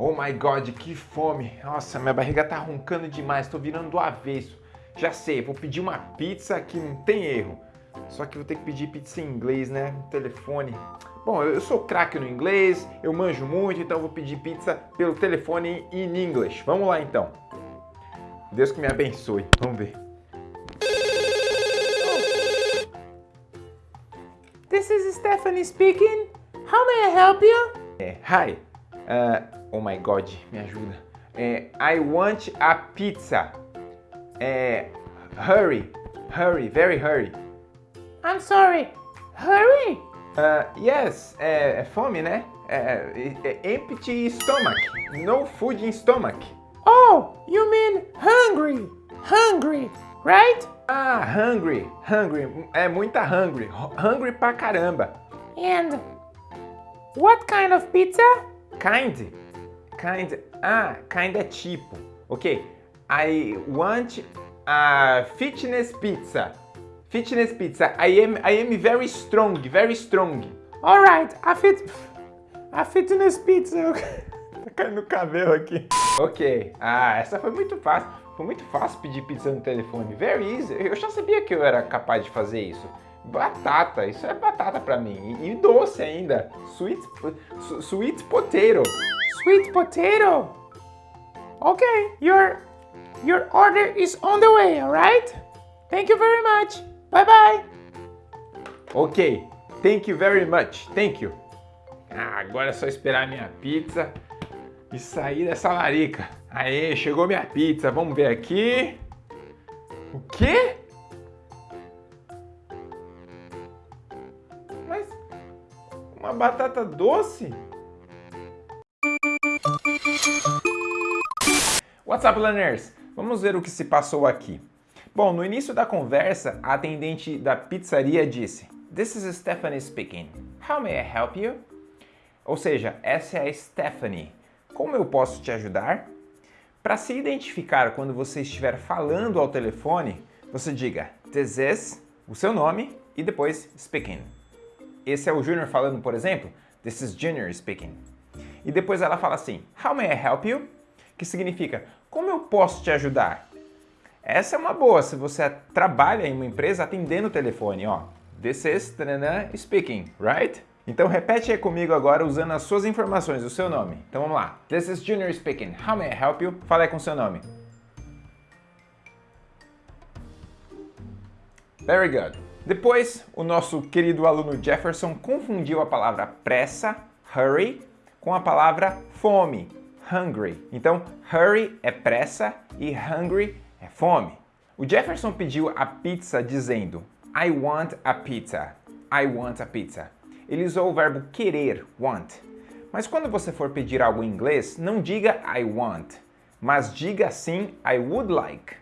Oh my god, que fome! Nossa, minha barriga tá roncando demais, tô virando do avesso. Já sei, vou pedir uma pizza que não tem erro. Só que vou ter que pedir pizza em inglês, né? No telefone. Bom, eu sou craque no inglês, eu manjo muito, então vou pedir pizza pelo telefone em inglês. Vamos lá então. Deus que me abençoe. Vamos ver. This is Stephanie speaking. How may I help you? É, hi. Uh, oh my god, me ajuda. É, I want a pizza. É, hurry, hurry, very hurry. I'm sorry. Hurry! Uh, yes, é, é fome, né? É, é, empty stomach. No food in stomach. Oh, you mean hungry. Hungry, right? Ah, hungry, hungry. É muita hungry. Hungry pra caramba. And what kind of pizza? Kind. Kind. Ah, kind é tipo. Ok. I want a fitness pizza. Fitness pizza. I am I am very strong, very strong. All right, a fit a fitness pizza. tá caindo cabelo aqui. Ok. Ah, essa foi muito fácil. Foi muito fácil pedir pizza no telefone. Very easy. Eu já sabia que eu era capaz de fazer isso. Batata, isso é batata pra mim. E, doce ainda. Sweet, sweet potato. Sweet potato? Okay, your, your order is on the way, alright? Thank you very much. Bye bye. Ok, thank you very much. Thank you. Ah, agora é só esperar minha pizza e sair dessa larica. Aê, chegou minha pizza. Vamos ver aqui. O quê? Uma batata doce? What's up, learners? Vamos ver o que se passou aqui. Bom, no início da conversa, a atendente da pizzaria disse This is Stephanie speaking. How may I help you? Ou seja, essa é a Stephanie. Como eu posso te ajudar? Para se identificar quando você estiver falando ao telefone, você diga This is, o seu nome e depois speaking. Esse é o Junior falando, por exemplo, This is Junior speaking. E depois ela fala assim, How may I help you? Que significa, como eu posso te ajudar? Essa é uma boa se você trabalha em uma empresa atendendo o telefone, ó. This is speaking, right? Então repete aí comigo agora usando as suas informações, o seu nome. Então vamos lá. This is Junior speaking. How may I help you? Fala aí com seu nome. Very good. Depois, o nosso querido aluno Jefferson confundiu a palavra pressa, hurry, com a palavra fome, hungry. Então, hurry é pressa e hungry é fome. O Jefferson pediu a pizza dizendo I want a pizza. I want a pizza. Ele usou o verbo querer, want. Mas quando você for pedir algo em inglês, não diga I want, mas diga sim I would like.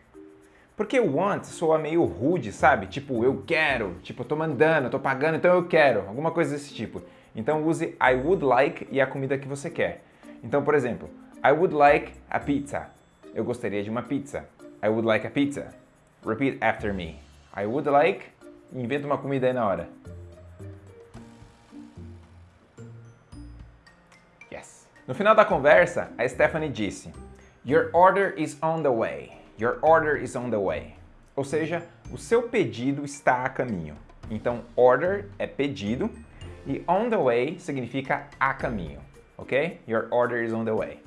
Porque want soa meio rude, sabe? Tipo, eu quero, tipo, eu tô mandando, eu tô pagando, então eu quero, alguma coisa desse tipo. Então use I would like e a comida que você quer. Então, por exemplo, I would like a pizza. Eu gostaria de uma pizza. I would like a pizza. Repeat after me. I would like. Inventa uma comida aí na hora. Yes. No final da conversa, a Stephanie disse: Your order is on the way. Your order is on the way. Ou seja, o seu pedido está a caminho. Então, order é pedido e on the way significa a caminho, ok? Your order is on the way.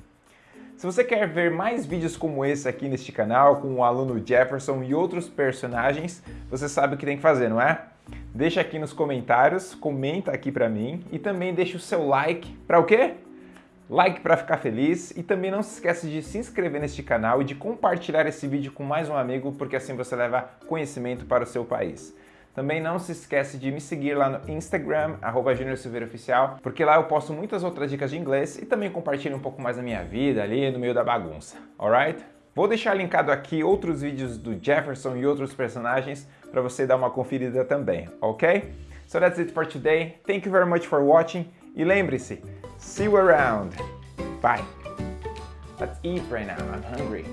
Se você quer ver mais vídeos como esse aqui neste canal, com o aluno Jefferson e outros personagens, você sabe o que tem que fazer, não é? Deixa aqui nos comentários, comenta aqui pra mim e também deixa o seu like para o quê? Like para ficar feliz e também não se esqueça de se inscrever neste canal e de compartilhar esse vídeo com mais um amigo, porque assim você leva conhecimento para o seu país. Também não se esquece de me seguir lá no Instagram, arroba Oficial, porque lá eu posto muitas outras dicas de inglês e também compartilho um pouco mais da minha vida ali no meio da bagunça, alright? Vou deixar linkado aqui outros vídeos do Jefferson e outros personagens para você dar uma conferida também, ok? So that's it for today. Thank you very much for watching. E lembre-se, See you around. Bye. Let's eat right now. I'm hungry.